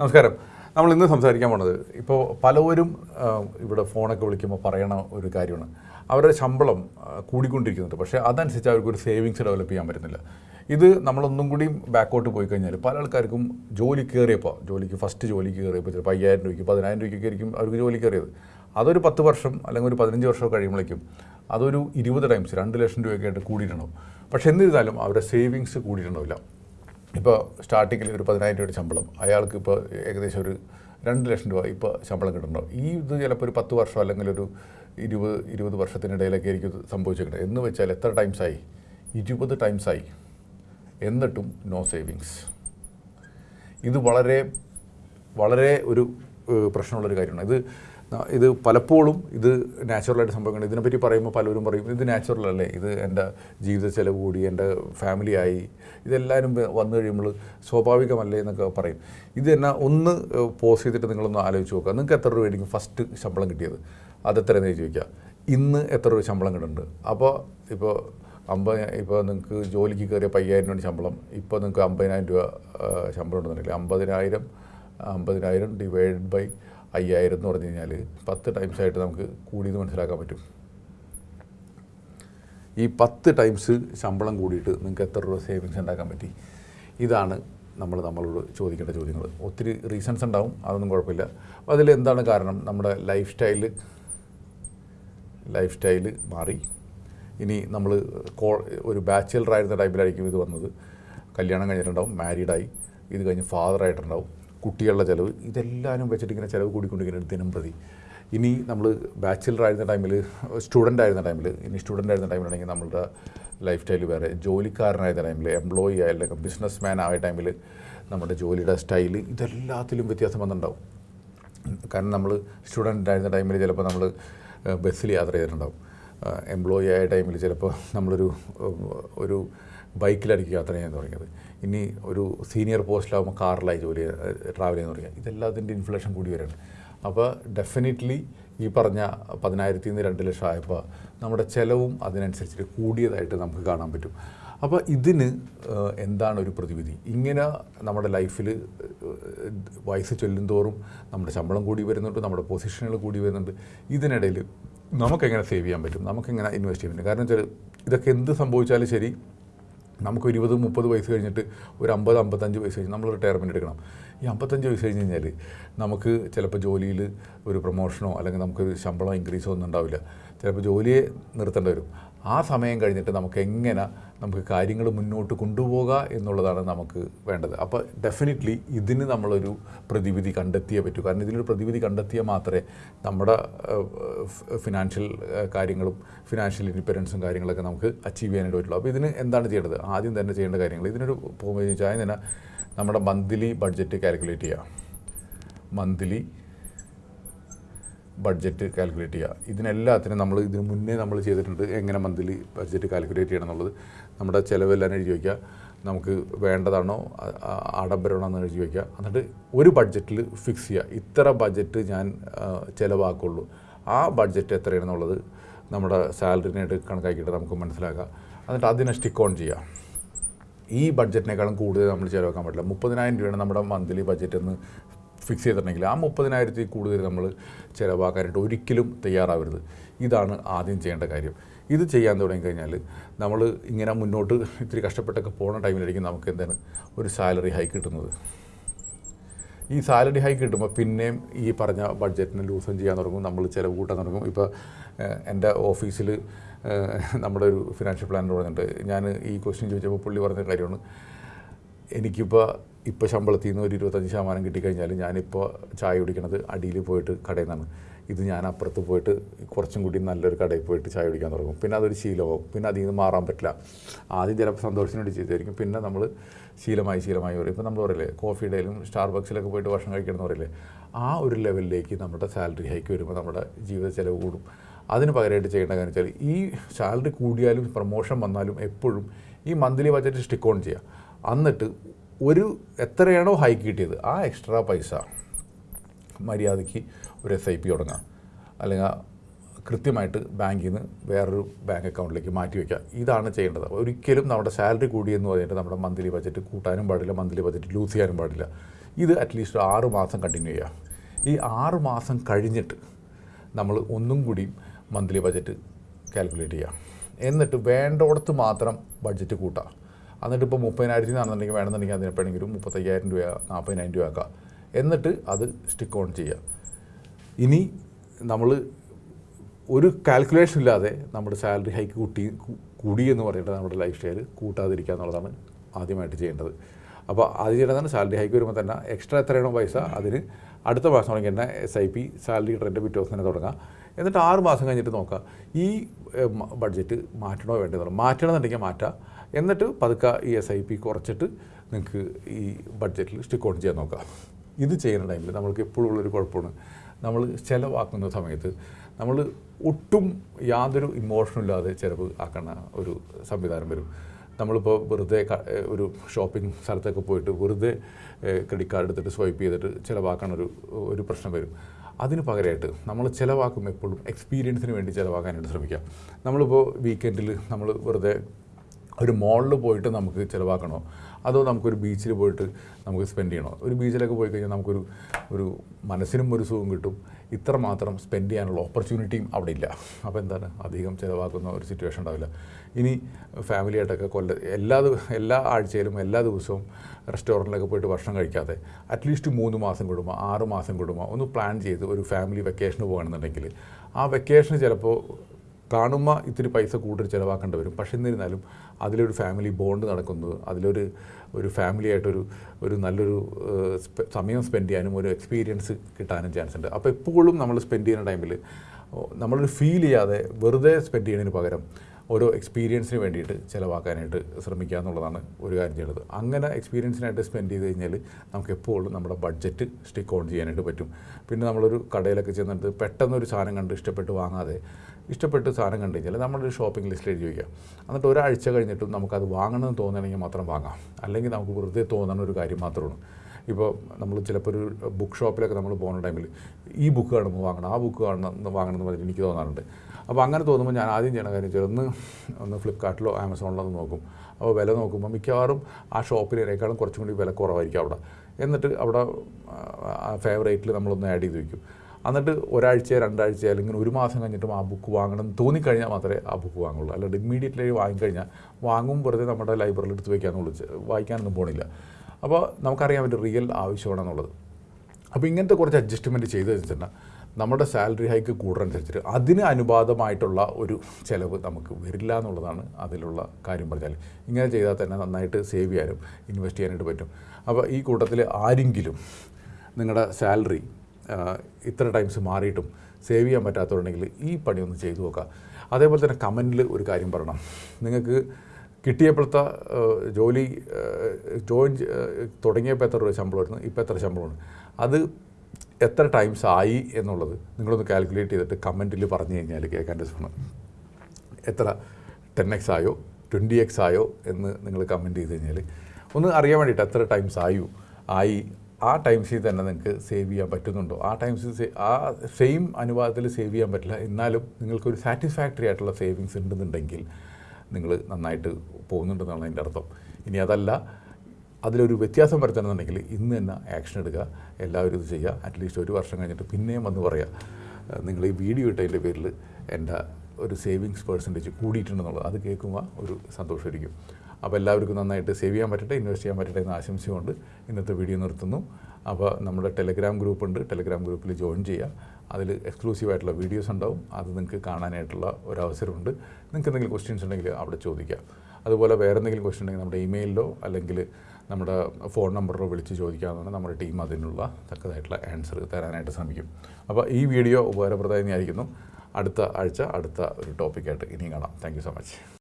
നമസ്കാരം. നമ്മൾ ഇന്ന് സംസാരിക്കാൻ പോണത് ഇപ്പോൾ പലവരും ഇവിടെ ഫോണൊക്കെ വിളിക്കുമ്പോൾ പറയണ ഒരു കാര്യമാണ്. അവരുടെ ശമ്പളം കൂടിക്കൊണ്ടിരിക്കുന്നുണ്ട്. പക്ഷേ അതനുസരിച്ച് അവർക്കൊരു സേവിങ്സ് ഡെവലപ്പ് ചെയ്യാൻ പറ്റുന്നില്ല. ഇത് നമ്മളൊന്നും കൂടിയും ബാക്കോട്ട് പോയി കഴിഞ്ഞാൽ പല ആൾക്കാർക്കും ജോലി കയറിയപ്പോൾ ജോലിക്ക് ഫസ്റ്റ് ജോലി കയറിയപ്പോൾ ചിലപ്പോൾ അയ്യായിരം രൂപയ്ക്ക് പതിനായിരം രൂപയ്ക്കൊക്കെ ആയിരിക്കും അവർക്ക് ജോലി കയറിയത് അതൊരു പത്ത് വർഷം അല്ലെങ്കിൽ ഒരു പതിനഞ്ച് വർഷം കഴിയുമ്പോഴേക്കും അതൊരു ഇരുപത് ടൈംസ് രണ്ട് ലക്ഷം രൂപയൊക്കെ ആയിട്ട് കൂടിയിട്ടുണ്ടാവും. പക്ഷേ എന്നിരുന്നാലും അവരുടെ സേവിങ്സ് കൂടിയിട്ടുണ്ടാവില്ല. ഇപ്പോൾ സ്റ്റാർട്ടിങ്ങിൽ ഒരു പതിനായിരം രൂപയുടെ ശമ്പളം. അയാൾക്ക് ഇപ്പോൾ ഏകദേശം ഒരു രണ്ട് ലക്ഷം രൂപ ഇപ്പോൾ ശമ്പളം കിട്ടുന്നുണ്ടാവും ഈ ഇത് ചിലപ്പോൾ ഒരു പത്ത് വർഷം അല്ലെങ്കിൽ ഒരു ഇരുപത് ഇരുപത് വർഷത്തിനിടയിലൊക്കെ ആയിരിക്കും ഇത് സംഭവിച്ചിട്ടുണ്ട് എന്ന് വെച്ചാൽ എത്ര ടൈംസ് ടൈംസായി ഇരുപത് ആയി. എന്നിട്ടും നോ സേവിങ്സ് ഇത് വളരെ വളരെ ഒരു പ്രശ്നമുള്ളൊരു കാര്യമാണ്. ഇത് ഇത് പലപ്പോഴും ഇത് നാച്ചുറലായിട്ട് സംഭവിക്കണം ഇതിനെപ്പറ്റി പറയുമ്പോൾ പലരും പറയും ഇത് നാച്ചുറൽ അല്ലേ ഇത് എന്റെ ജീവിത ചെലവ് കൂടി എന്റെ ഫാമിലിയായി ഇതെല്ലാവരും വന്നു കഴിയുമ്പോൾ സ്വാഭാവികമല്ലേ എന്നൊക്കെ പറയും. ഇത് തന്നെ ഒന്ന് പോസ് ചെയ്തിട്ട് നിങ്ങളൊന്ന് ആലോചിച്ച് നോക്കുക. നിങ്ങൾക്ക് എത്ര രൂപയായിരിക്കും ഫസ്റ്റ് ശമ്പളം കിട്ടിയത്? അത് എത്ര എന്ന് ചോദിക്കുക. ഇന്ന് എത്ര രൂപ ശമ്പളം കിട്ടുന്നുണ്ട്? അപ്പോൾ ഇപ്പോൾ അമ്പത് ഇപ്പോൾ നിങ്ങൾക്ക് ജോലിക്ക് കയറിയ പയ്യായിരം രൂപ ശമ്പളം. ഇപ്പോൾ നിങ്ങൾക്ക് അമ്പതിനായിരം രൂപ ശമ്പളം ഉണ്ടെന്നുണ്ടെങ്കിൽ അമ്പതിനായിരം അമ്പതിനായിരം ഡിവൈഡ് ബൈ അയ്യായിരം എന്ന് പറഞ്ഞു കഴിഞ്ഞാൽ പത്ത് ടൈംസ് ആയിട്ട് നമുക്ക് കൂടിയെന്ന് മനസ്സിലാക്കാൻ പറ്റും. ഈ പത്ത് ടൈംസ് ശമ്പളം കൂടിയിട്ട് നിങ്ങൾക്ക് എത്ര രൂപ സേവിങ്സ് ഉണ്ടാക്കാൻ പറ്റി? ഇതാണ് നമ്മൾ നമ്മളോട് ചോദിക്കേണ്ട ചോദ്യങ്ങൾ. ഒത്തിരി റീസൺസ് ഉണ്ടാവും അതൊന്നും കുഴപ്പമില്ല. അപ്പോൾ അതിൽ എന്താണ് കാരണം? നമ്മുടെ ലൈഫ് സ്റ്റൈൽ ലൈഫ് സ്റ്റൈൽ മാറി. ഇനി നമ്മൾ കോ ഒരു ബാച്ചിലർ ആയിരുന്ന ടൈമിലായിരിക്കും ഇത് വന്നത്. കല്യാണം കഴിഞ്ഞിട്ടുണ്ടാവും മാരീഡായി ഇത് കഴിഞ്ഞ് ഫാദർ ആയിട്ടുണ്ടാവും. കുട്ടികളുടെ ചിലവ് ഇതെല്ലാവരും വെച്ചിട്ട് ഇങ്ങനെ ചിലവ് കൂടിക്കൊണ്ടിരിക്കുന്ന ദിനം പ്രതി ഇനി നമ്മൾ ബാച്ചിലർ ആയിരുന്ന ടൈമിൽ സ്റ്റുഡന്റ് ആയിരുന്ന ടൈമിൽ ഇനി സ്റ്റുഡന്റ് ആയിരുന്ന ടൈമിലാണെങ്കിൽ നമ്മളുടെ ലൈഫ് സ്റ്റൈൽ വേറെ ജോലിക്കാരനായിരുന്ന ടൈമിൽ എംപ്ലോയി അല്ലെങ്കിൽ ബിസിനസ് മാൻ ആയ ടൈമിൽ നമ്മുടെ ജോലിയുടെ സ്റ്റൈൽ ഇതെല്ലാത്തിലും വ്യത്യാസം വന്നിട്ടുണ്ടാവും. കാരണം നമ്മൾ സ്റ്റുഡന്റ് ആയിരുന്ന ടൈമിൽ ചിലപ്പോൾ നമ്മൾ ബസ്സിൽ യാത്ര ചെയ്തിട്ടുണ്ടാവും. എംപ്ലോയി ആയ ടൈമിൽ ചിലപ്പോൾ നമ്മളൊരു ഒരു ബൈക്കിലായിരിക്കും യാത്ര ചെയ്യാൻ തുടങ്ങിയത്. ഇനി ഒരു സീനിയർ പോസ്റ്റിലാകുമ്പോൾ കാറിലായി ജോലി ട്രാവൽ ചെയ്യാൻ തുടങ്ങിയത് ഇതെല്ലാത്തിന്റെ ഇൻഫ്ലേഷൻ കൂടി വരികയാണ് അപ്പോൾ ഡെഫിനറ്റ്ലി ഈ പറഞ്ഞ പതിനായിരത്തി നിന്ന് രണ്ട് ലക്ഷം ആയപ്പോൾ നമ്മുടെ ചിലവും അതിനനുസരിച്ച് കൂടിയതായിട്ട് നമുക്ക് കാണാൻ പറ്റും. അപ്പോൾ ഇതിന് എന്താണ് ഒരു പ്രതിവിധി? ഇങ്ങനെ നമ്മുടെ ലൈഫിൽ വയസ്സ് ചെല്ലുന്തോറും നമ്മുടെ ശമ്പളം കൂടി വരുന്നുണ്ട് നമ്മുടെ പൊസിഷനുകൾ കൂടി വരുന്നുണ്ട്. ഇതിനിടയിൽ നമുക്കെങ്ങനെ സേവ് ചെയ്യാൻ പറ്റും? നമുക്കെങ്ങനെ ഇൻവെസ്റ്റ് ചെയ്യാൻ പറ്റും? കാരണം വെച്ചാൽ ഇതൊക്കെ എന്ത് സംഭവിച്ചാലും ശരി നമുക്ക് ഇരുപത് മുപ്പത് വയസ്സ് കഴിഞ്ഞിട്ട് ഒരു അമ്പത് അമ്പത്തഞ്ച് വയസ്സ് കഴിഞ്ഞ് നമ്മൾ റിട്ടയർമെന്റ് എടുക്കണം. ഈ അമ്പത്തഞ്ച് വയസ്സ് കഴിഞ്ഞ് കഴിഞ്ഞാൽ നമുക്ക് ചിലപ്പോൾ ജോലിയിൽ ഒരു പ്രൊമോഷനോ അല്ലെങ്കിൽ നമുക്കൊരു ശമ്പളം ഇൻക്രീസോ ഒന്നും ഉണ്ടാവില്ല. ചിലപ്പോൾ ജോലിയെ നിർത്തേണ്ടി വരും. ആ സമയം കഴിഞ്ഞിട്ട് നമുക്ക് എങ്ങനെ നമുക്ക് കാര്യങ്ങൾ മുന്നോട്ട് കൊണ്ടുപോകുക എന്നുള്ളതാണ് നമുക്ക് വേണ്ടത്. അപ്പോൾ ഡെഫിനറ്റ്ലി ഇതിന് നമ്മളൊരു പ്രതിവിധി കണ്ടെത്തിയേ പറ്റൂ. കാരണം ഇതിനൊരു പ്രതിവിധി കണ്ടെത്തിയാൽ മാത്രമേ നമ്മുടെ ഫിനാൻഷ്യൽ കാര്യങ്ങളും ഫിനാൻഷ്യൽ ഇൻഡിപെൻഡൻസും കാര്യങ്ങളൊക്കെ നമുക്ക് അച്ചീവ് ചെയ്യാനായിട്ട് പറ്റുള്ളൂ. അപ്പോൾ ഇതിന് എന്താണ് ചെയ്യേണ്ടത്? ആദ്യം തന്നെ ചെയ്യേണ്ട കാര്യങ്ങൾ. ഇതിനൊരു പോകുമ്പോൾ ആദ്യം തന്നെ നമ്മുടെ മന്ത്ലി ബഡ്ജറ്റ് കാൽക്കുലേറ്റ് ചെയ്യുക. മന്ത്ലി ബഡ്ജറ്റ് കാൽക്കുലേറ്റ് ചെയ്യുക. ഇതിനെല്ലാത്തിനും നമ്മൾ ഇതിന് മുന്നേ നമ്മൾ ചെയ്തിട്ടുണ്ട് എങ്ങനെ മന്ത്ലി ബഡ്ജറ്റ് കാൽക്കുലേറ്റ് ചെയ്യണം എന്നുള്ളത്. നമ്മുടെ ചിലവെല്ലാം എഴുതി വയ്ക്കുക നമുക്ക് വേണ്ടതാണോ ആഡംബരമാണോ എന്ന് എഴുതി വയ്ക്കുക എന്നിട്ട് ഒരു ബഡ്ജറ്റിൽ ഫിക്സ് ചെയ്യുക. ഇത്ര ബഡ്ജറ്റ് ഞാൻ ചിലവാക്കുള്ളൂ. ആ ബഡ്ജറ്റ് എത്രയാണെന്നുള്ളത് നമ്മുടെ സാലറിനായിട്ട് കണക്കാക്കിയിട്ട് നമുക്ക് മനസ്സിലാക്കാം. എന്നിട്ട് അതിനെ സ്റ്റിക്ക് ഓൺ ചെയ്യുക. ഈ ബഡ്ജറ്റിനേക്കാളും കൂടുതൽ നമ്മൾ ചിലവാക്കാൻ പറ്റില്ല. മുപ്പതിനായിരം രൂപയാണ് നമ്മുടെ മന്ത്ലി ബഡ്ജറ്റ് എന്ന് ഫിക്സ് ചെയ്തിട്ടുണ്ടെങ്കിൽ ആ മുപ്പതിനായിരത്തിൽ കൂടുതൽ നമ്മൾ ചിലവാക്കാനായിട്ട് ഒരിക്കലും തയ്യാറാവരുത്. ഇതാണ് ആദ്യം ചെയ്യേണ്ട കാര്യം. ഇത് ചെയ്യാൻ തുടങ്ങിക്കഴിഞ്ഞാൽ നമ്മൾ ഇങ്ങനെ മുന്നോട്ട് ഇത്തിരി കഷ്ടപ്പെട്ടൊക്കെ പോകുന്ന ടൈമിലായിരിക്കും നമുക്ക് എന്താണ് ഒരു സാലറി ഹൈക്ക് കിട്ടുന്നത്. ഈ സാലറി ഹൈക്ക് കിട്ടുമ്പോൾ പിന്നെയും ഈ പറഞ്ഞ ബഡ്ജറ്റിന് ലൂസൺ ചെയ്യാൻ തുടങ്ങും നമ്മൾ ചിലവ് കൂട്ടാൻ തുടങ്ങും. ഇപ്പോൾ എന്റെ ഓഫീസിൽ നമ്മുടെ ഒരു ഫിനാൻഷ്യൽ പ്ലാനർ പറഞ്ഞിട്ട് ഞാൻ ഈ ക്വസ്റ്റ്യൻ ചോദിച്ചപ്പോൾ പുള്ളി പറഞ്ഞ കാര്യമാണ്. എനിക്കിപ്പോൾ ഇപ്പോൾ ശമ്പളത്തിൽ നിന്ന് ഒരു ഇരുപത്തഞ്ച് ശതമാനം കിട്ടിക്കഴിഞ്ഞാൽ ഞാനിപ്പോൾ ചായ കുടിക്കണത് അടിയിൽ പോയിട്ട് കടയിൽ നിന്നാണ് ഇത് ഞാൻ അപ്പുറത്ത് പോയിട്ട് കുറച്ചും കൂടി നല്ലൊരു കടയിൽ പോയിട്ട് ചായ കുടിക്കാൻ തുടങ്ങും. പിന്നെ അതൊരു ശീലമാവും. പിന്നെ അതിൽ നിന്ന് മാറാൻ പറ്റില്ല. ആദ്യം ചിലപ്പോൾ സന്തോഷത്തിന് വേണ്ടി ചെയ്തായിരിക്കും. പിന്നെ നമ്മൾ ശീലമായി ശീലമായി പറയും. ഇപ്പോൾ നമ്മൾ പറയില്ലേ കോഫി സ്റ്റാർബക്സിലൊക്കെ സ്റ്റാർ ബക്സിലൊക്കെ പോയിട്ട് ഭക്ഷണം കഴിക്കണം എന്ന് പറയില്ലേ? ആ ഒരു ലെവലിലേക്ക് നമ്മുടെ സാലറി ഹൈക്ക് വരുമ്പോൾ നമ്മുടെ ജീവിത ചിലവ് കൂടും. അതിന് പകരമായിട്ട് ചെയ്യേണ്ട കാര്യം വെച്ചാൽ ഈ സാലറി കൂടിയാലും പ്രൊമോഷൻ വന്നാലും എപ്പോഴും ഈ മന്ത്ലി ബജറ്റ് സ്റ്റിക്ക് ഓൺ ചെയ്യുക എന്നിട്ട് ഒരു എത്രയാണോ ഹൈക്ക് കിട്ടിയത് ആ എക്സ്ട്രാ പൈസ മര്യാദയ്ക്ക് ഒരു എസ് ഐ പി തുടങ്ങാം. അല്ലെങ്കിൽ കൃത്യമായിട്ട് ബാങ്കിൽ നിന്ന് വേറൊരു ബാങ്ക് അക്കൗണ്ടിലേക്ക് മാറ്റി വയ്ക്കുക ഇതാണ് ചെയ്യേണ്ടത്. ഒരിക്കലും നമ്മുടെ സാലറി കൂടിയെന്ന് പറഞ്ഞിട്ട് നമ്മുടെ മന്ത്ലി ബജറ്റ് കൂട്ടാനും പാടില്ല മന്ത്ലി ബജറ്റ് ലൂസ് ചെയ്യാനും പാടില്ല. ഇത് അറ്റ്ലീസ്റ്റ് ആറ് മാസം കണ്ടിന്യൂ ചെയ്യുക ഈ ആറ് മാസം കഴിഞ്ഞിട്ട് നമ്മൾ ഒന്നും കൂടി മന്ത്ലി ബജറ്റ് കാൽക്കുലേറ്റ് ചെയ്യുക എന്നിട്ട് വേണ്ടോടത്ത് മാത്രം ബഡ്ജറ്റ് കൂട്ടുക എന്നിട്ട് ഇപ്പോൾ മുപ്പതിനായിരത്തി നടന്നുണ്ടെങ്കിൽ വേണമെന്നുണ്ടെങ്കിൽ അതിനെപ്പോഴെങ്കിലും ഒരു മുപ്പത്തയ്യായിരം രൂപ നാൽപ്പതിനായിരം രൂപ ആക്കുക എന്നിട്ട് അത് സ്റ്റിക്ക് ഓൺ ചെയ്യുക ഇനി നമ്മൾ ഒരു കാൽക്കുലേഷൻ ഇല്ലാതെ നമ്മുടെ സാലറി ഹൈക്ക് കൂട്ടി കൂടി എന്ന് പറഞ്ഞിട്ട് നമ്മുടെ ലൈഫ് സ്റ്റൈൽ കൂട്ടാതിരിക്കുക എന്നുള്ളതാണ് ആദ്യമായിട്ട് ചെയ്യേണ്ടത്. അപ്പോൾ ആദ്യം ചെയ്യേണ്ടതാണ് സാലറി ഹൈക്ക് വരുമ്പോൾ തന്നെ എക്സ്ട്രാ എത്രയാണോ പൈസ അതിന് അടുത്ത മാസം തുടങ്ങി തന്നെ S I P salary trend പിറ്റേ ദിവസം തന്നെ തുടങ്ങാം. എന്നിട്ട് ആറ് മാസം കഴിഞ്ഞിട്ട് നോക്കുക ഈ ബഡ്ജറ്റ് മാറ്റണോ വേണ്ടതാണ് മാറ്റണമെന്നുണ്ടെങ്കിൽ മാറ്റാം. എന്നിട്ട് പതുക്കെ ഈ എസ് ഐ പി കുറച്ചിട്ട് നിങ്ങൾക്ക് ഈ ബഡ്ജറ്റിൽ സ്റ്റിക്ക് ഓൺ ചെയ്യാൻ നോക്കാം. ഇത് ചെയ്യുന്ന ടൈമിൽ നമ്മൾക്ക് എപ്പോഴും ഉള്ളൊരു കുഴപ്പമാണ്. നമ്മൾ ചിലവാക്കുന്ന സമയത്ത് നമ്മൾ ഒട്ടും യാതൊരു ഇമോഷനും ഇല്ലാതെ ചിലവ് ആക്കുന്ന ഒരു സംവിധാനം വരും. നമ്മളിപ്പോൾ വെറുതെ ഒരു ഷോപ്പിംഗ് സ്ഥലത്തൊക്കെ പോയിട്ട് വെറുതെ ക്രെഡിറ്റ് കാർഡ് എടുത്തിട്ട് സ്വൈപ്പ് ചെയ്തിട്ട് ചിലവാക്കണ ഒരു ഒരു പ്രശ്നം വരും. അതിന് പകരമായിട്ട് നമ്മൾ ചിലവാക്കുമ്പോൾ എപ്പോഴും എക്സ്പീരിയൻസിന് വേണ്ടി ചിലവാക്കാനായിട്ട് ശ്രമിക്കാം. നമ്മളിപ്പോൾ വീക്കെൻഡിൽ നമ്മൾ വെറുതെ ഒരു മോളിൽ പോയിട്ട് നമുക്ക് ചിലവാക്കണോ? അതോ നമുക്കൊരു ബീച്ചിൽ പോയിട്ട് നമുക്ക് സ്പെൻഡ് ചെയ്യണോ? ഒരു ബീച്ചിലൊക്കെ പോയി കഴിഞ്ഞാൽ നമുക്കൊരു ഒരു മനസ്സിനും ഒരു സുഖം കിട്ടും. ഇത്ര മാത്രം സ്പെൻഡ് ചെയ്യാനുള്ള ഓപ്പർച്യൂണിറ്റിയും അവിടെ ഇല്ല. അപ്പോൾ എന്താണ്? അധികം ചിലവാക്കുന്ന ഒരു സിറ്റുവേഷൻ ഉണ്ടാവില്ല. ഇനി ഫാമിലിയായിട്ടൊക്കെ കൊല്ല എല്ലാ എല്ലാ ആഴ്ചയിലും എല്ലാ ദിവസവും റെസ്റ്റോറന്റിലൊക്കെ പോയിട്ട് ഭക്ഷണം കഴിക്കാതെ അറ്റ്ലീസ്റ്റ് മൂന്ന് മാസം കൂടുമ്പോൾ ആറ് മാസം കൂടുമ്പോൾ ഒന്ന് പ്ലാൻ ചെയ്ത് ഒരു ഫാമിലി വെക്കേഷന് പോകുകയാണെന്നുണ്ടെങ്കിൽ ആ വെക്കേഷന് ചിലപ്പോൾ കാണുമ്പോൾ ഇത്തിരി പൈസ കൂടുതൽ ചിലവാക്കേണ്ടി വരും. പക്ഷെ എന്നിരുന്നാലും അതിലൊരു ഫാമിലി ബോണ്ട് നടക്കുന്നത് അതിലൊരു ഒരു ഫാമിലി ആയിട്ടൊരു ഒരു നല്ലൊരു സമയം സ്പെൻഡ് ചെയ്യാനും ഒരു എക്സ്പീരിയൻസ് കിട്ടാനും ചാൻസ് ഉണ്ട്. അപ്പോൾ എപ്പോഴും നമ്മൾ സ്പെൻഡ് ചെയ്യുന്ന ടൈമിൽ നമ്മളൊരു ഫീൽ ചെയ്യാതെ വെറുതെ സ്പെൻഡ് ചെയ്യുന്നതിന് പകരം ഓരോ എക്സ്പീരിയൻസിന് വേണ്ടിയിട്ട് ചിലവാക്കാനായിട്ട് ശ്രമിക്കുക എന്നുള്ളതാണ് ഒരു കാര്യം ചെയ്യുന്നത്. അങ്ങനെ എക്സ്പീരിയൻസിനായിട്ട് സ്പെൻഡ് ചെയ്ത് കഴിഞ്ഞാൽ നമുക്ക് എപ്പോഴും നമ്മുടെ ബഡ്ജറ്റ് സ്റ്റിക്ക് ഓൺ ചെയ്യാനായിട്ട് പറ്റും. പിന്നെ നമ്മളൊരു കടയിലൊക്കെ ചെന്നിട്ട് പെട്ടെന്നൊരു സാധനം കണ്ട് ഇഷ്ടപ്പെട്ട് വാങ്ങാതെ ഇഷ്ടപ്പെട്ട് സാധനം കണ്ടു കഴിഞ്ഞാൽ നമ്മളൊരു ഷോപ്പിംഗ് ലിസ്റ്റിൽ എഴുതി വയ്ക്കുക എന്നിട്ട് ഒരാഴ്ച കഴിഞ്ഞിട്ടും നമുക്കത് വാങ്ങണമെന്ന് തോന്നണമെങ്കിൽ മാത്രം വാങ്ങാം. അല്ലെങ്കിൽ നമുക്ക് വെറുതെ തോന്നുന്ന ഒരു കാര്യം മാത്രമാണ് ഇപ്പോൾ നമ്മൾ ചിലപ്പോൾ ഒരു ബുക്ക് ഷോപ്പിലൊക്കെ നമ്മൾ പോകുന്ന ടൈമിൽ ഈ ബുക്ക് കാണുമ്പോൾ വാങ്ങണം ആ ബുക്ക് കാണണം വാങ്ങണം എന്ന് പറഞ്ഞിട്ട് എനിക്ക് തോന്നാറുണ്ട്. അപ്പോൾ അങ്ങനെ തോന്നുമ്പോൾ ഞാൻ ആദ്യം ചെയ്യണ കാര്യം വെച്ചാൽ ഒന്ന് ഒന്ന് ഫ്ലിപ്കാർട്ടിലോ ആമസോണിലോ ഒന്ന് നോക്കും. അപ്പോൾ വില നോക്കുമ്പോൾ മിക്കവാറും ആ ഷോപ്പിനേക്കാളും കുറച്ചും കൂടി വില കുറവായിരിക്കും അവിടെ. എന്നിട്ട് അവിടെ ഫേവറേറ്റിൽ നമ്മളൊന്ന് ആഡ് ചെയ്ത് വയ്ക്കും. എന്നിട്ട് ഒരാഴ്ച രണ്ടാഴ്ച അല്ലെങ്കിൽ ഒരു മാസം കഴിഞ്ഞിട്ടും ആ ബുക്ക് വാങ്ങണം തോന്നിക്കഴിഞ്ഞാൽ മാത്രമേ ആ ബുക്ക് വാങ്ങുള്ളൂ. അല്ലാണ്ട് ഇമ്മീഡിയറ്റ്ലി വാങ്ങിക്കഴിഞ്ഞാൽ വാങ്ങും വെറുതെ നമ്മുടെ ലൈബ്രറിയിൽ എടുത്ത് വയ്ക്കാമെന്നുള്ളൂ വായിക്കാനൊന്നും പോണില്ല. അപ്പോൾ നമുക്കറിയാൻ പറ്റും റിയൽ ആവശ്യമാണെന്നുള്ളത്. അപ്പോൾ ഇങ്ങനത്തെ കുറച്ച് അഡ്ജസ്റ്റ്മെന്റ് ചെയ്ത് വെച്ചിട്ടുണ്ടെങ്കിൽ നമ്മുടെ സാലറി ഹൈക്ക് കൂടുന്നതനുസരിച്ചിട്ട് അതിന് അനുപാതമായിട്ടുള്ള ഒരു ചിലവ് നമുക്ക് വരില്ല എന്നുള്ളതാണ് അതിലുള്ള കാര്യം പറഞ്ഞാൽ. ഇങ്ങനെ ചെയ്താൽ തന്നെ നന്നായിട്ട് സേവ് ചെയ്യാനും ഇൻവെസ്റ്റ് ചെയ്യാനായിട്ട് പറ്റും. അപ്പോൾ ഈ കൂട്ടത്തിൽ ആരെങ്കിലും നിങ്ങളുടെ സാലറി ഇത്ര ടൈംസ് മാറിയിട്ടും സേവ് ചെയ്യാൻ പറ്റാത്തവരുണ്ടെങ്കിൽ ഈ പണി ഒന്ന് ചെയ്തു നോക്കുക. അതേപോലെ തന്നെ കമന്റിൽ ഒരു കാര്യം പറയണം. നിങ്ങൾക്ക് കിട്ടിയപ്പോഴത്തെ ജോലി ജോയിൻ തുടങ്ങിയപ്പോൾ എത്ര രൂപ ശമ്പളമായിരുന്നു? ഇപ്പോൾ എത്ര ശമ്പളമാണ്? അത് എത്ര ടൈംസ് ആയി എന്നുള്ളത് നിങ്ങളൊന്ന് കാൽക്കുലേറ്റ് ചെയ്തിട്ട് കമന്റിൽ പറഞ്ഞു കഴിഞ്ഞാൽ കേൾക്കാൻ രസമാണ്. എത്ര ടെൻ എക്സ് ആയോ ട്വന്റി എക്സ് ആയോ എന്ന് നിങ്ങൾ കമന്റ് ചെയ്ത് കഴിഞ്ഞാൽ ഒന്ന് അറിയാൻ വേണ്ടിയിട്ട് എത്ര ടൈംസ് ആയു ആയി ആ ടൈംസിൽ തന്നെ നിങ്ങൾക്ക് സേവ് ചെയ്യാൻ പറ്റുന്നുണ്ടോ? ആ ടൈംസ് ആ സെയിം അനുപാതത്തിൽ സേവ് ചെയ്യാൻ പറ്റില്ല. എന്നാലും നിങ്ങൾക്കൊരു സാറ്റിസ്ഫാക്ടറി ആയിട്ടുള്ള സേവിങ്സ് ഉണ്ടെന്നുണ്ടെങ്കിൽ നിങ്ങൾ നന്നായിട്ട് പോകുന്നുണ്ടെന്നാണ് അതിന്റെ അർത്ഥം. ഇനി അതല്ല അതിലൊരു വ്യത്യാസം വരുത്തണമെന്നുണ്ടെങ്കിൽ ഇന്ന് തന്നെ ആക്ഷൻ എടുക്കുക എല്ലാവരും ഇത് ചെയ്യുക അറ്റ്ലീസ്റ്റ് ഒരു വർഷം കഴിഞ്ഞിട്ട് പിന്നെയും വന്ന് പറയുക നിങ്ങൾ ഈ വീഡിയോ ഇട്ടതിന്റെ പേരിൽ എന്റെ ഒരു സേവിങ്സ് പെർസെന്റേജ് കൂടിയിട്ടുണ്ടെന്നുള്ളത്. അത് കേൾക്കുമ്പോൾ ഒരു സന്തോഷമായിരിക്കും. അപ്പോൾ എല്ലാവർക്കും നന്നായിട്ട് സേവ് ചെയ്യാൻ പറ്റട്ടെ ഇൻവെസ്റ്റ് ചെയ്യാൻ പറ്റട്ടെ എന്ന് ആശംസയുണ്ട്. ഇന്നത്തെ വീഡിയോ നിർത്തുന്നു. അപ്പോൾ നമ്മുടെ ടെലഗ്രാം ഗ്രൂപ്പ് ഉണ്ട്. ടെലഗ്രാം ഗ്രൂപ്പിൽ ജോയിൻ ചെയ്യുക അതിൽ എക്സ്ക്ലൂസീവ് ആയിട്ടുള്ള വീഡിയോസ് ഉണ്ടാവും. അത് നിങ്ങൾക്ക് കാണാനായിട്ടുള്ള ഒരു അവസരമുണ്ട്. നിങ്ങൾക്ക് എന്തെങ്കിലും ക്വസ്റ്റ്യൻസ് ഉണ്ടെങ്കിൽ അവിടെ ചോദിക്കാം. അതുപോലെ വേറെ എന്തെങ്കിലും ക്വസ്റ്റ്യൻ ഉണ്ടെങ്കിൽ നമ്മുടെ ഇമെയിലിലോ അല്ലെങ്കിൽ നമ്മുടെ ഫോൺ നമ്പറിലോ വിളിച്ച് ചോദിക്കാവുന്നതാണ് നമ്മുടെ ടീം അതിനുള്ള തക്കതായിട്ടുള്ള ആൻസർ തരാനായിട്ട് ശ്രമിക്കും. അപ്പോൾ ഈ വീഡിയോ ഉപകാരപ്രദമായി ആയിരിക്കുന്നു. അടുത്ത ആഴ്ച അടുത്ത ഒരു ടോപ്പിക്കായിട്ട് ഇനിയും കാണാം. Thank so much